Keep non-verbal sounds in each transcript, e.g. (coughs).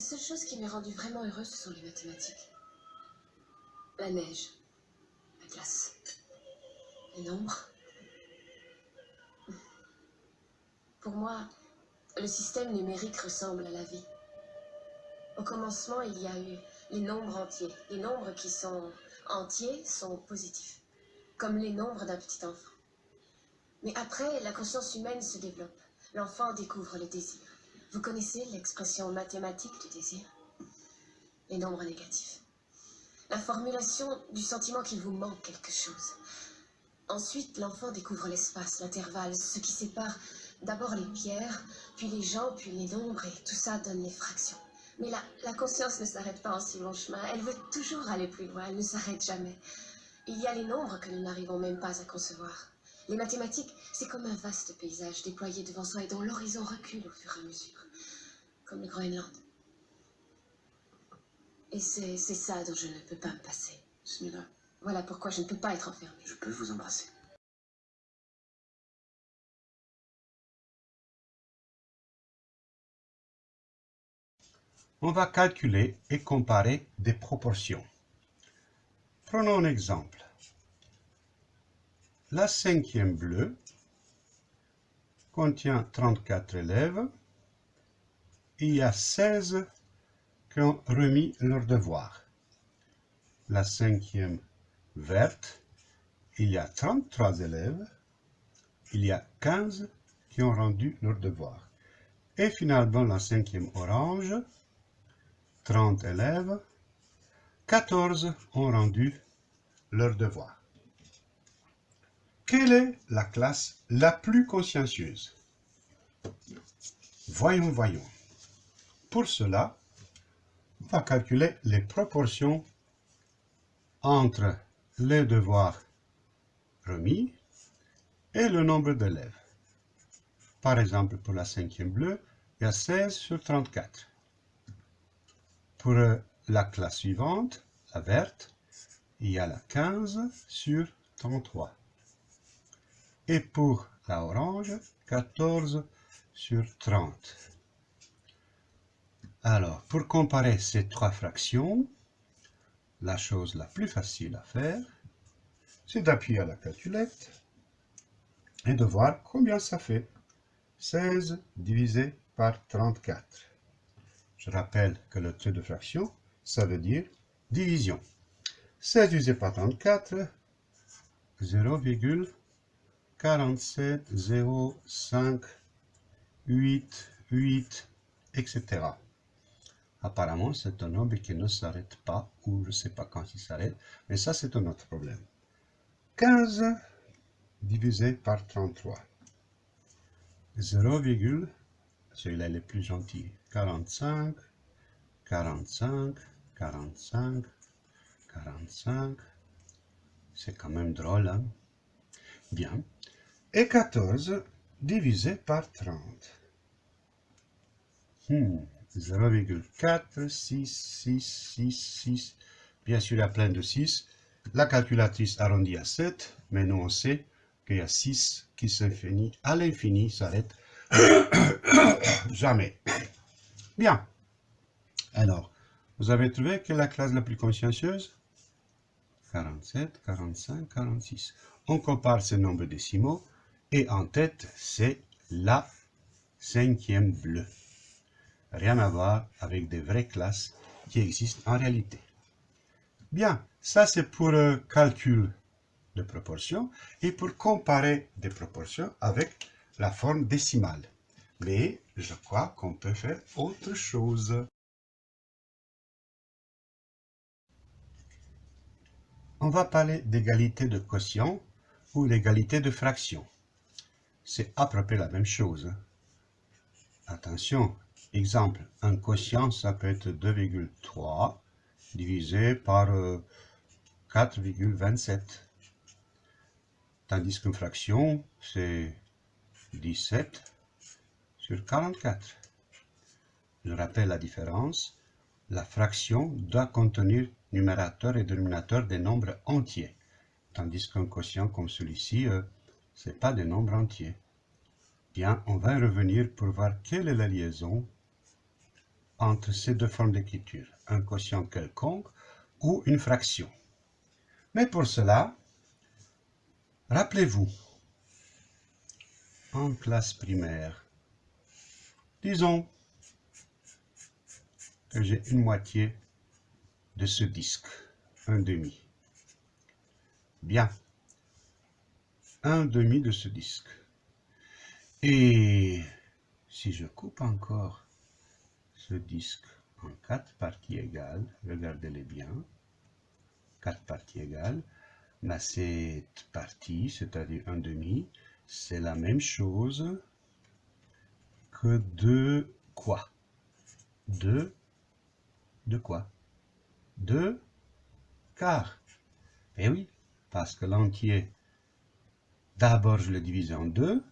La seule chose qui m'ait rendue vraiment heureuse, ce sont les mathématiques. La neige, la glace, les nombres. Pour moi, le système numérique ressemble à la vie. Au commencement, il y a eu les nombres entiers. Les nombres qui sont entiers sont positifs, comme les nombres d'un petit enfant. Mais après, la conscience humaine se développe. L'enfant découvre le désir. Vous connaissez l'expression mathématique du désir Les nombres négatifs. La formulation du sentiment qu'il vous manque quelque chose. Ensuite, l'enfant découvre l'espace, l'intervalle, ce qui sépare d'abord les pierres, puis les gens, puis les nombres, et tout ça donne les fractions. Mais la, la conscience ne s'arrête pas en si long chemin. Elle veut toujours aller plus loin, elle ne s'arrête jamais. Il y a les nombres que nous n'arrivons même pas à concevoir. Les mathématiques, c'est comme un vaste paysage déployé devant soi et dont l'horizon recule au fur et à mesure, comme le Groenland. Et c'est ça dont je ne peux pas me passer. Smila, Voilà pourquoi je ne peux pas être enfermée. je peux vous embrasser. On va calculer et comparer des proportions. Prenons un exemple. La cinquième bleue contient 34 élèves. Il y a 16 qui ont remis leur devoir. La cinquième verte, il y a 33 élèves. Il y a 15 qui ont rendu leur devoir. Et finalement, la cinquième orange, 30 élèves, 14 ont rendu leur devoir. Quelle est la classe la plus consciencieuse? Voyons, voyons. Pour cela, on va calculer les proportions entre les devoirs remis et le nombre d'élèves. Par exemple, pour la cinquième bleue, il y a 16 sur 34. Pour euh, la classe suivante, la verte, il y a la 15 sur 33. Et pour la orange, 14 sur 30. Alors, pour comparer ces trois fractions, la chose la plus facile à faire, c'est d'appuyer à la calculette et de voir combien ça fait. 16 divisé par 34. Je rappelle que le trait de fraction, ça veut dire division. 16 divisé par 34, 0,4705 8, 8, etc. Apparemment, c'est un nombre qui ne s'arrête pas, ou je ne sais pas quand il s'arrête, mais ça, c'est un autre problème. 15 divisé par 33. 0, celui-là est le plus gentil, 45, 45, 45, 45. C'est quand même drôle, hein? Bien. Et 14 divisé par 30. Hmm, 0,4, 6, 6, 6, 6. Bien sûr, il y a plein de 6. La calculatrice arrondit à 7, mais nous on sait qu'il y a 6 qui s'infinit à l'infini, s'arrête (coughs) jamais. Bien. Alors, vous avez trouvé est la classe la plus consciencieuse? 47, 45, 46. On compare ces nombres décimaux et en tête, c'est la cinquième bleue. Rien à voir avec des vraies classes qui existent en réalité. Bien, ça c'est pour le calcul de proportions et pour comparer des proportions avec la forme décimale. Mais je crois qu'on peut faire autre chose. On va parler d'égalité de quotient ou l'égalité de fraction. C'est à peu près la même chose. Attention, exemple, un quotient, ça peut être 2,3 divisé par 4,27. Tandis qu'une fraction, c'est 17 sur 44. Je rappelle la différence. La fraction doit contenir numérateur et dénominateur des nombres entiers, tandis qu'un quotient comme celui-ci, ce n'est pas des nombres entiers. Bien, on va revenir pour voir quelle est la liaison entre ces deux formes d'écriture, un quotient quelconque ou une fraction. Mais pour cela, rappelez-vous, en classe primaire, disons que j'ai une moitié de ce disque, un demi. Bien, un demi de ce disque. Et si je coupe encore ce disque en quatre parties égales, regardez-les bien, quatre parties égales, cette partie, c'est-à-dire un demi, c'est la même chose que de quoi? De, de quoi? De quart. Eh oui, parce que l'entier, d'abord je le divise en deux,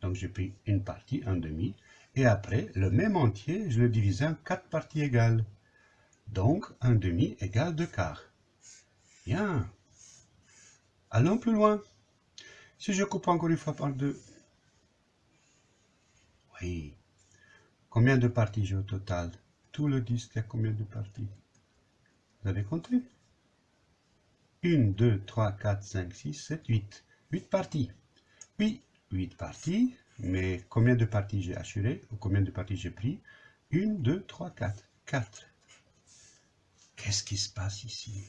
donc j'ai pris une partie, un demi, et après, le même entier, je le divise en quatre parties égales. Donc, un demi égale deux quarts. Bien. Allons plus loin. Si je coupe encore une fois par deux. Oui. Combien de parties j'ai au total? Tout le disque a combien de parties? Vous avez compté? 1, 2, 3, 4, 5, 6, 7, 8. 8 parties. Oui, 8 parties. Mais combien de parties j'ai assuré ou combien de parties j'ai pris? 1, 2, 3, 4. 4. Qu'est-ce qui se passe ici?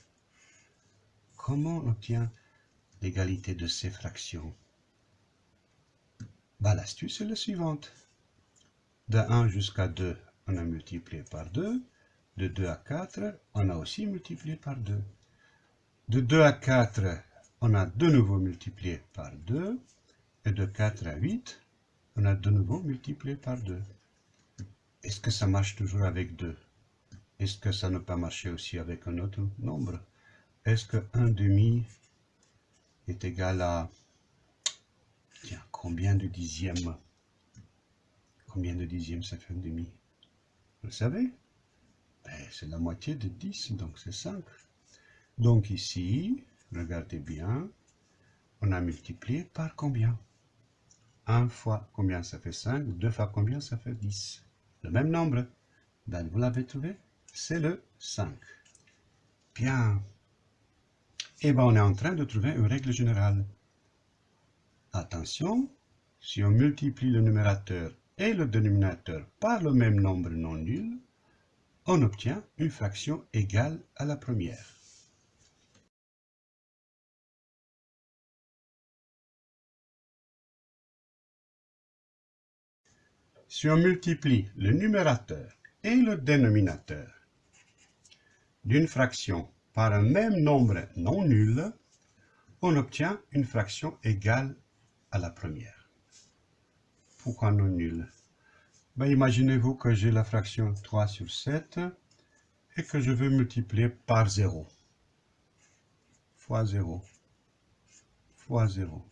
Comment on obtient l'égalité de ces fractions? Bah, L'astuce est la suivante. De 1 jusqu'à 2, on a multiplié par 2. De 2 à 4, on a aussi multiplié par 2. De 2 à 4, on a de nouveau multiplié par 2. Et de 4 à 8, on a de nouveau multiplié par 2. Est-ce que ça marche toujours avec 2 Est-ce que ça ne peut marcher aussi avec un autre nombre? Est-ce que 1 demi est égal à... Tiens, combien de dixièmes? Combien de dixièmes ça fait un demi? Vous le savez? Ben, C'est la moitié de 10, donc c'est 5. Donc ici, regardez bien, on a multiplié par combien? 1 fois combien ça fait 5, 2 fois combien ça fait 10. Le même nombre. Ben, vous l'avez trouvé? C'est le 5. Bien. Et eh bien, on est en train de trouver une règle générale. Attention, si on multiplie le numérateur et le dénominateur par le même nombre non nul, on obtient une fraction égale à la première. Si on multiplie le numérateur et le dénominateur d'une fraction par un même nombre non nul, on obtient une fraction égale à la première. Pourquoi non nul? Ben, Imaginez-vous que j'ai la fraction 3 sur 7 et que je veux multiplier par 0. Fois 0. Fois 0.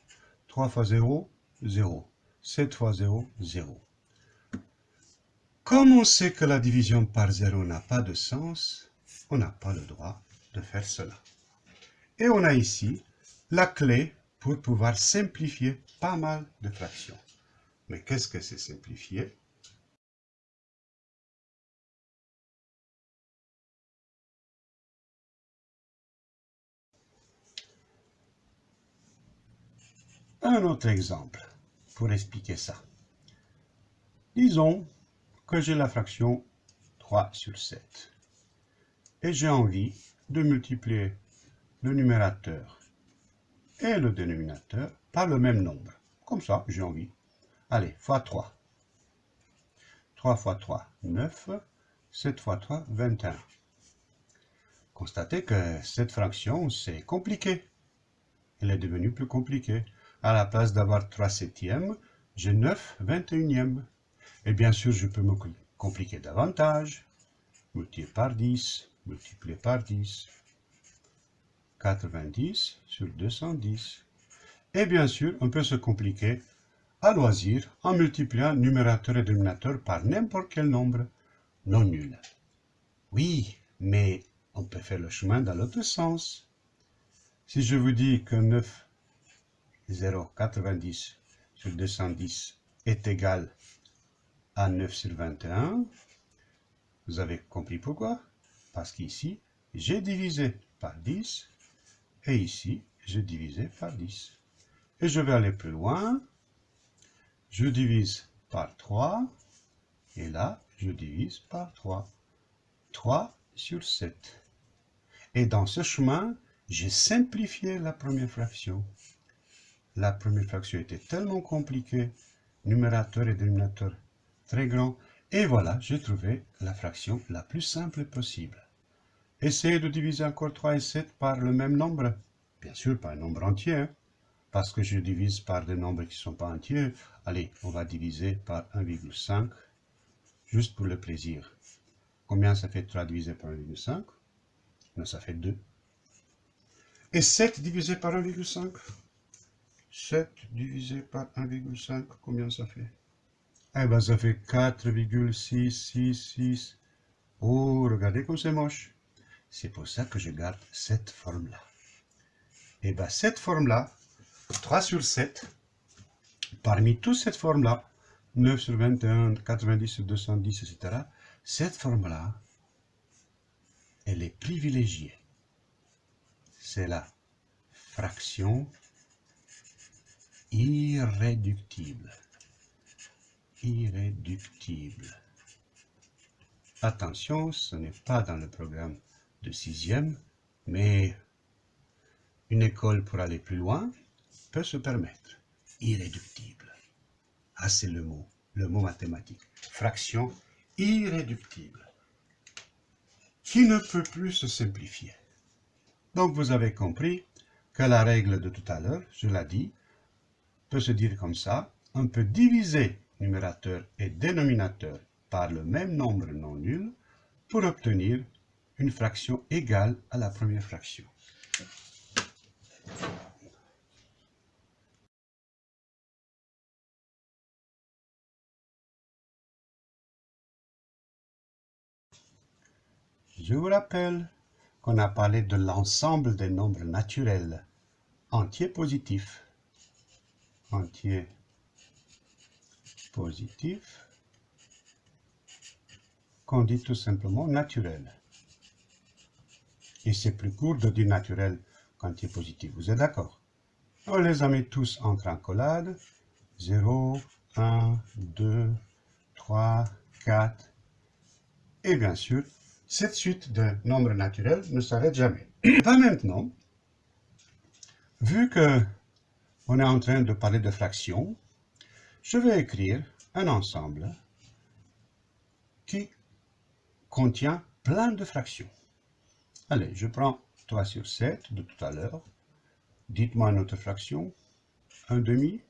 3 fois 0, 0. 7 fois 0, 0. Comme on sait que la division par zéro n'a pas de sens, on n'a pas le droit de faire cela. Et on a ici la clé pour pouvoir simplifier pas mal de fractions. Mais qu'est-ce que c'est simplifier? Un autre exemple pour expliquer ça. Disons que j'ai la fraction 3 sur 7. Et j'ai envie de multiplier le numérateur et le dénominateur par le même nombre. Comme ça, j'ai envie. Allez, fois 3. 3 fois 3, 9. 7 fois 3, 21. Constatez que cette fraction, c'est compliqué. Elle est devenue plus compliquée. À la place d'avoir 3 septièmes, j'ai 9 21e. Et bien sûr, je peux me compliquer davantage. Multiplier par 10, multiplier par 10. 90 sur 210. Et bien sûr, on peut se compliquer à loisir en multipliant numérateur et dénominateur par n'importe quel nombre non nul. Oui, mais on peut faire le chemin dans l'autre sens. Si je vous dis que 9, 0, 90 sur 210 est égal à 9 sur 21, Vous avez compris pourquoi? Parce qu'ici, j'ai divisé par 10 et ici, j'ai divisé par 10. Et je vais aller plus loin. Je divise par 3 et là, je divise par 3. 3 sur 7. Et dans ce chemin, j'ai simplifié la première fraction. La première fraction était tellement compliquée, numérateur et dénominateur très grand, et voilà, j'ai trouvé la fraction la plus simple possible. Essayez de diviser encore 3 et 7 par le même nombre. Bien sûr, pas un nombre entier, hein, parce que je divise par des nombres qui ne sont pas entiers. Allez, on va diviser par 1,5, juste pour le plaisir. Combien ça fait 3 divisé par 1,5 Ça fait 2. Et 7 divisé par 1,5 7 divisé par 1,5, combien ça fait? Eh bien, ça fait 4,666. Oh, regardez comme c'est moche. C'est pour ça que je garde cette forme-là. Et eh bien, cette forme-là, 3 sur 7, parmi toutes cette forme-là, 9 sur 21, 90 sur 210, etc., cette forme-là, elle est privilégiée. C'est la fraction irréductible. Irréductible. Attention, ce n'est pas dans le programme de sixième, mais une école pour aller plus loin peut se permettre. Irréductible. Ah, c'est le mot, le mot mathématique. Fraction irréductible, qui ne peut plus se simplifier. Donc vous avez compris que la règle de tout à l'heure, je l'ai dit, peut se dire comme ça, on peut diviser numérateur et dénominateur par le même nombre non nul pour obtenir une fraction égale à la première fraction. Je vous rappelle qu'on a parlé de l'ensemble des nombres naturels entiers positifs. Entiers positifs qu'on dit tout simplement naturel. Et c'est plus court de dire naturel qu'entier positif. Vous êtes d'accord? On les a mis tous entre encolades. 0, 1, 2, 3, 4. Et bien sûr, cette suite de nombres naturels ne s'arrête jamais. (coughs) Pas maintenant. Vu que on est en train de parler de fractions, je vais écrire un ensemble qui contient plein de fractions. Allez, je prends 3 sur 7 de tout à l'heure. Dites-moi une autre fraction. 1 demi,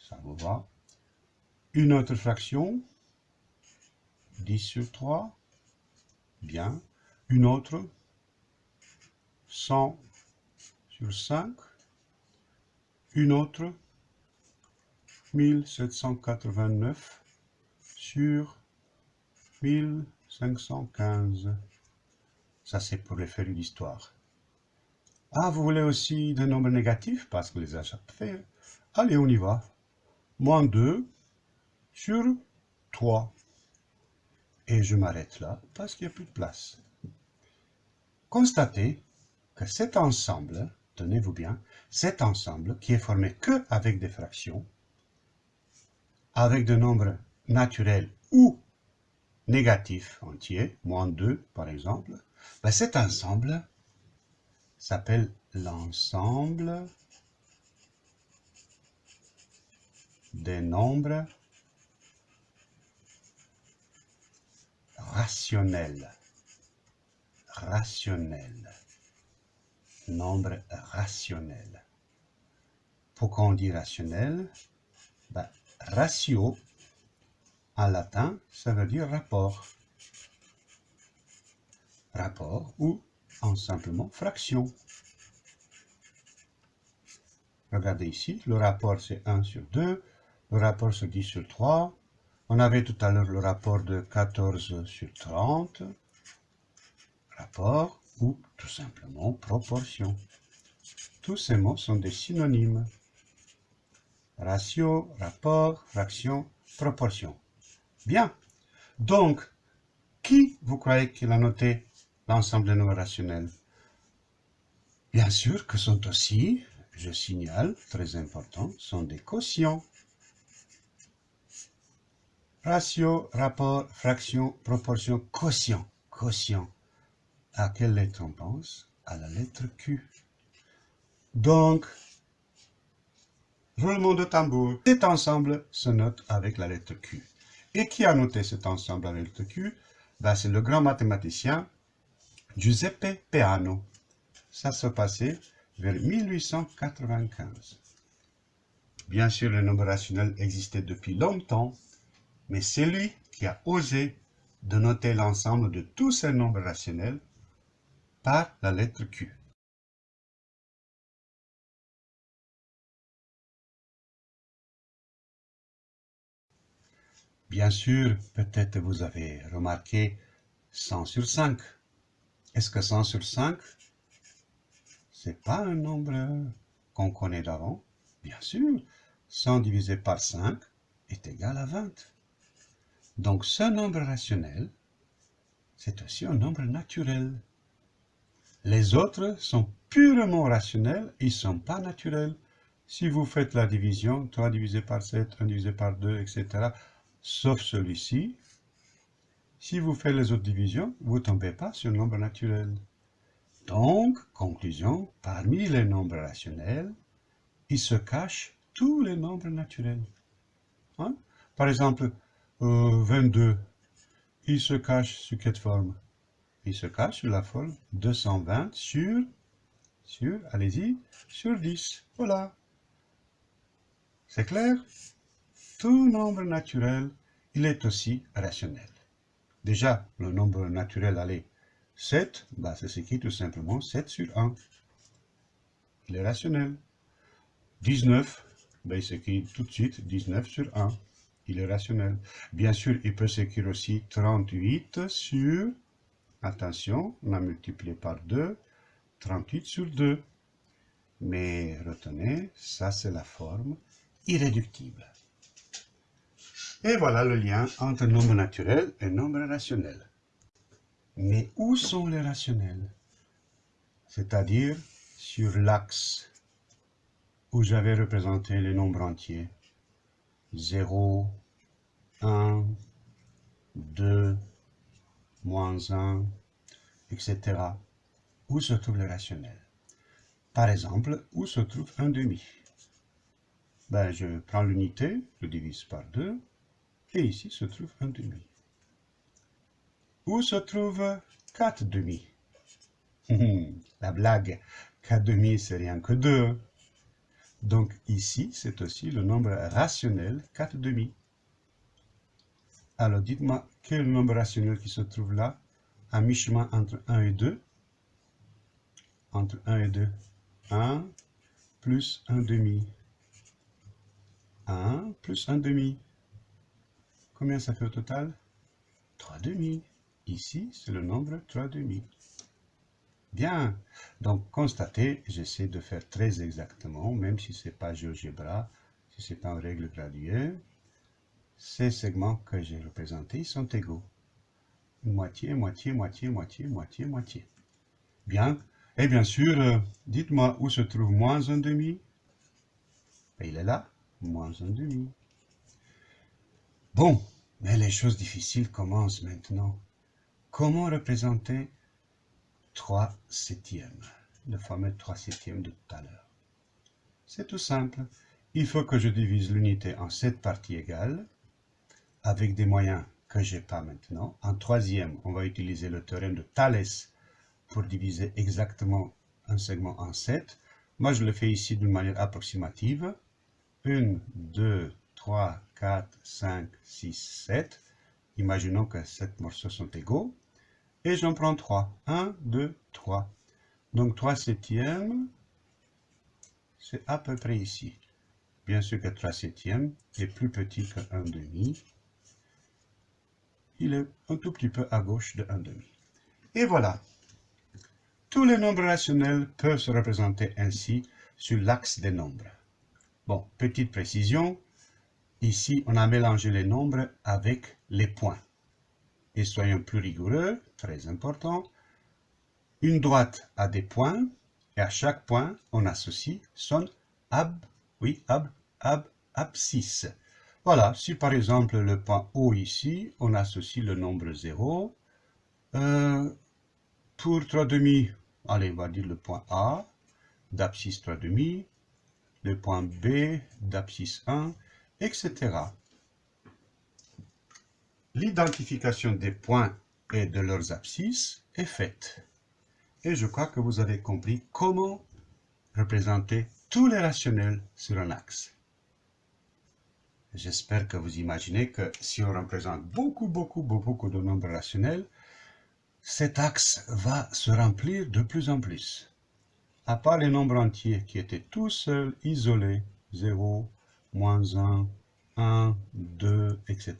ça vous va. Une autre fraction, 10 sur 3. Bien. Une autre, 100 sur 5. Une autre, 1789 sur 1515. Ça, c'est pour les feuilles d'histoire. Ah, vous voulez aussi des nombres négatifs? Parce que les achats fait. Allez, on y va. Moins 2 sur 3. Et je m'arrête là parce qu'il n'y a plus de place. Constatez que cet ensemble, tenez-vous bien, cet ensemble qui est formé que avec des fractions, avec des nombres naturels ou négatifs entiers, moins 2 par exemple, ben cet ensemble s'appelle l'ensemble des nombres rationnel. Rationnel. Nombre rationnel. Pourquoi on dit rationnel? Ben, Ratio, en latin, ça veut dire rapport. Rapport ou, en simplement, fraction. Regardez ici, le rapport c'est 1 sur 2, le rapport c'est 10 sur 3, on avait tout à l'heure le rapport de 14 sur 30, rapport ou tout simplement proportion. Tous ces mots sont des synonymes. Ratio, rapport, fraction, proportion. Bien. Donc, Qui, vous croyez qu'il a noté l'ensemble des nombres rationnels? Bien sûr que sont aussi, je signale, très important, sont des quotients. Ratio, rapport, fraction, proportion, quotient. Quotient. À quelle lettre on pense? À la lettre Q. Donc, roulement de tambour, cet ensemble se note avec la lettre Q. Et qui a noté cet ensemble avec la lettre Q? Ben, C'est le grand mathématicien Giuseppe Peano. Ça se passait vers 1895. Bien sûr, le nombre rationnel existait depuis longtemps, mais c'est lui qui a osé de noter l'ensemble de tous ces nombres rationnels par la lettre Q. Bien sûr, peut-être vous avez remarqué 100 sur 5. Est-ce que 100 sur 5, c'est pas un nombre qu'on connaît d'avant? Bien sûr, 100 divisé par 5 est égal à 20. Donc ce nombre rationnel, c'est aussi un nombre naturel. Les autres sont purement rationnels, ils ne sont pas naturels. Si vous faites la division, 3 divisé par 7, 1 divisé par 2, etc., sauf celui-ci, si vous faites les autres divisions, vous ne tombez pas sur le nombre naturel. Donc, conclusion, parmi les nombres rationnels, il se cache tous les nombres naturels. Hein? Par exemple, 22, euh, il se cache sur quelle forme Il se cache sur la forme 220 sur, sur, allez-y, sur 10. Voilà. C'est clair? Tout nombre naturel, il est aussi rationnel. Déjà, le nombre naturel, allez, 7, bah, c'est s'écrit tout simplement 7 sur 1. Il est rationnel. 19, bah, il s'écrit tout de suite 19 sur 1. Il est rationnel. Bien sûr, il peut s'écrire aussi 38 sur, attention, on a multiplié par 2, 38 sur 2. Mais retenez, ça c'est la forme irréductible. Et voilà le lien entre nombre naturel et nombre rationnel. Mais où sont les rationnels? C'est-à-dire sur l'axe où j'avais représenté les nombres entiers. 0, 1, 2, moins 1, etc. Où se trouve le rationnel Par exemple, où se trouve un demi? Ben, Je prends l'unité, je divise par 2, et ici se trouve un demi. Où se trouve 4 demi? La blague, 4 demi c'est rien que 2. Donc ici, c'est aussi le nombre rationnel 4 demi. Alors dites-moi, quel nombre rationnel qui se trouve là, à mi-chemin entre 1 et 2 Entre 1 et 2, 1 plus 1 demi. 1 plus 1 demi. Combien ça fait au total? 3 demi. Ici, c'est le nombre 3 demi. Bien, donc constatez, j'essaie de faire très exactement, même si ce n'est pas GeoGebra, si c'est en règle graduée, ces segments que j'ai représentés sont égaux. Moitié, moitié, moitié, moitié, moitié, moitié. Bien, et bien sûr, euh, dites-moi où se trouve moins un demi. il est là, moins un demi. Bon, mais les choses difficiles commencent maintenant. Comment représenter 3 septièmes, le fameux 3 septièmes de tout à l'heure? C'est tout simple. Il faut que je divise l'unité en 7 parties égales, avec des moyens que je n'ai pas maintenant. En troisième, on va utiliser le théorème de Thalès pour diviser exactement un segment en 7. Moi, je le fais ici d'une manière approximative. 1, 2, 3, 4, 5, 6, 7. Imaginons que 7 morceaux sont égaux. Et j'en prends 3. 1, 2, 3. Donc 3 septièmes, c'est à peu près ici. Bien sûr que 3 septièmes est plus petit que 1 demi. Il est un tout petit peu à gauche de 1 demi. Et voilà. Tous les nombres rationnels peuvent se représenter ainsi sur l'axe des nombres. Bon, petite précision, Ici, on a mélangé les nombres avec les points. Et soyons plus rigoureux, très important, une droite a des points, et à chaque point, on associe son ab, oui, ab, ab, abscisse. Voilà, si par exemple le point O ici, on associe le nombre 0. Euh, pour 3 demi, allez, on va dire le point A, d'abscisse 3 demi, le point B, d'abscisse 1, etc. L'identification des points et de leurs abscisses est faite. Et je crois que vous avez compris comment représenter tous les rationnels sur un axe. J'espère que vous imaginez que si on représente beaucoup, beaucoup, beaucoup de nombres rationnels, cet axe va se remplir de plus en plus. À part les nombres entiers qui étaient tout seuls, isolés, 0, moins 1, 1, 2, etc.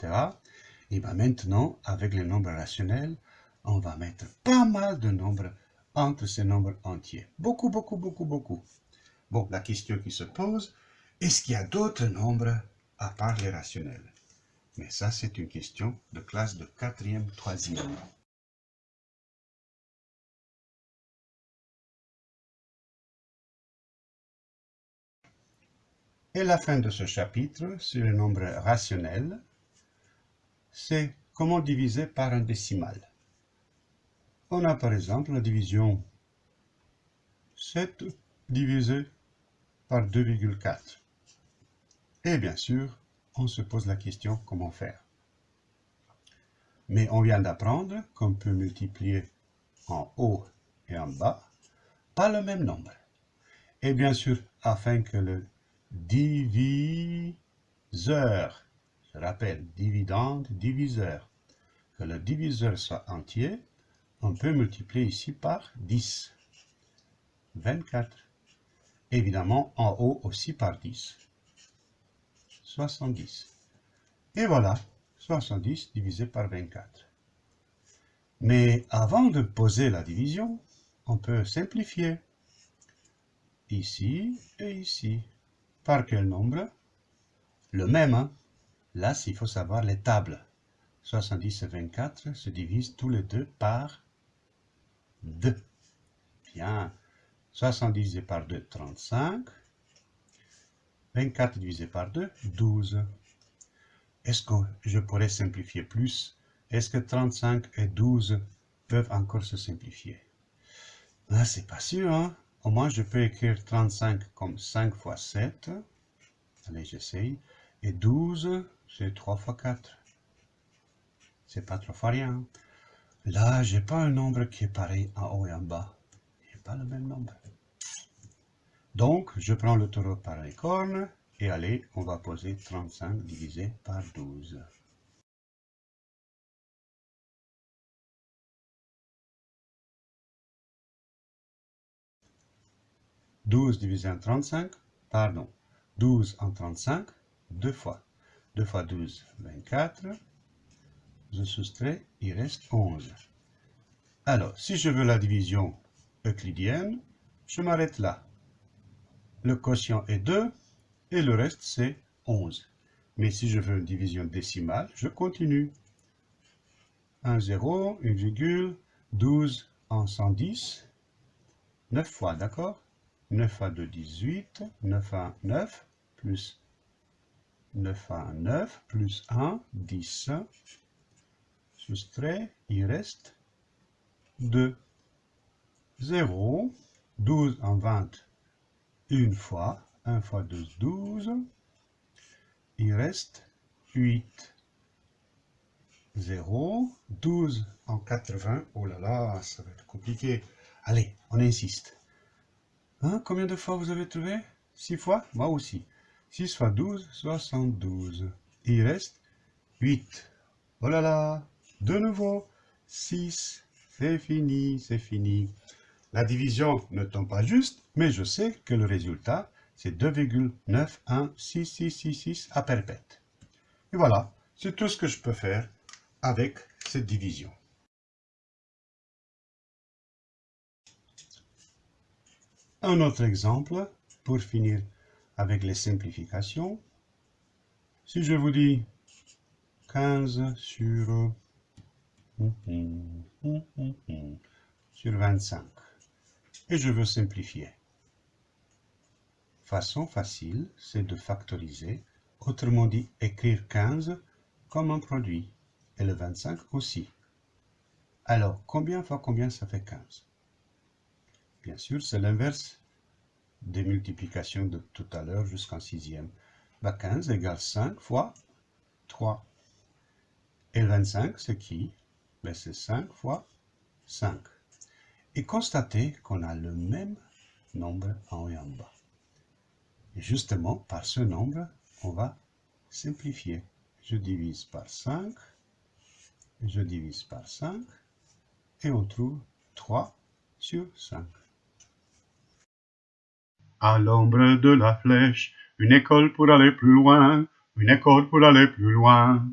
Et bien maintenant, avec les nombres rationnels, on va mettre pas mal de nombres entre ces nombres entiers. Beaucoup, beaucoup, beaucoup, beaucoup. Bon, la question qui se pose, est-ce qu'il y a d'autres nombres à part les rationnels? Mais ça, c'est une question de classe de quatrième, troisième. Et la fin de ce chapitre sur les nombres rationnels, c'est comment diviser par un décimal. On a par exemple la division 7 divisé par 2,4. Et bien sûr, on se pose la question comment faire? Mais on vient d'apprendre qu'on peut multiplier en haut et en bas par le même nombre. Et bien sûr, afin que le diviseur, je rappelle, dividende, diviseur, que le diviseur soit entier, on peut multiplier ici par 10. 24. Évidemment, en haut aussi par 10. 70. Et voilà, 70 divisé par 24. Mais avant de poser la division, on peut simplifier. Ici et ici. Par quel nombre? Le même. Hein? Là, il faut savoir les tables. 70 et 24 se divisent tous les deux par 2. Bien. 70 divisé par 2, 35. 24 divisé par 2, 12. Est-ce que je pourrais simplifier plus? Est-ce que 35 et 12 peuvent encore se simplifier? Là, c'est pas sûr. Hein? Au moins, je peux écrire 35 comme 5 fois 7. Allez, j'essaye. Et 12, c'est 3 fois 4. C'est pas trois fois rien. Là, j'ai pas un nombre qui est pareil en haut et en bas. J'ai pas le même nombre. Donc, je prends le taureau par les cornes et allez, on va poser 35 divisé par 12. « 12 divisé en 35, pardon, 12 en 35, deux fois. 2 fois 12, 24. Je soustrais, il reste 11. Alors, si je veux la division euclidienne, je m'arrête là. Le quotient est 2 et le reste c'est 11. Mais si je veux une division décimale, je continue. 1, 0, 1 virgule, 12 en 110, 9 fois, d'accord? 9 fois 2, 18, 9 à 9, plus 9 à 9, plus 1, 10. Soustrait, il reste 2. 0, 12 en 20, une fois. 1 fois 12, 12. Il reste 8. 0. 12 en 80. Oh là là, ça va être compliqué. Allez, on insiste. Hein, combien de fois vous avez trouvé? 6 fois? Moi aussi. 6 fois 12, 72. Il reste 8. Oh là là, de nouveau, 6. C'est fini, c'est fini. La division ne tombe pas juste, mais je sais que le résultat, c'est 2,916666 à perpète. Et voilà, c'est tout ce que je peux faire avec cette division. Un autre exemple, pour finir avec les simplifications. Si je vous dis 15 sur sur 25. Et je veux simplifier. Façon facile, c'est de factoriser, autrement dit écrire 15 comme un produit, et le 25 aussi. Alors, combien fois combien ça fait 15 Bien sûr, c'est l'inverse des multiplications de tout à l'heure jusqu'en sixième. 15 bah, égale 5 fois 3. Et 25, c'est qui? Ben, C'est 5 fois 5. Et constatez qu'on a le même nombre en haut et en bas. Et justement, par ce nombre, on va simplifier. Je divise par 5, je divise par 5, et on trouve 3 sur 5. À l'ombre de la flèche, une école pour aller plus loin, une école pour aller plus loin.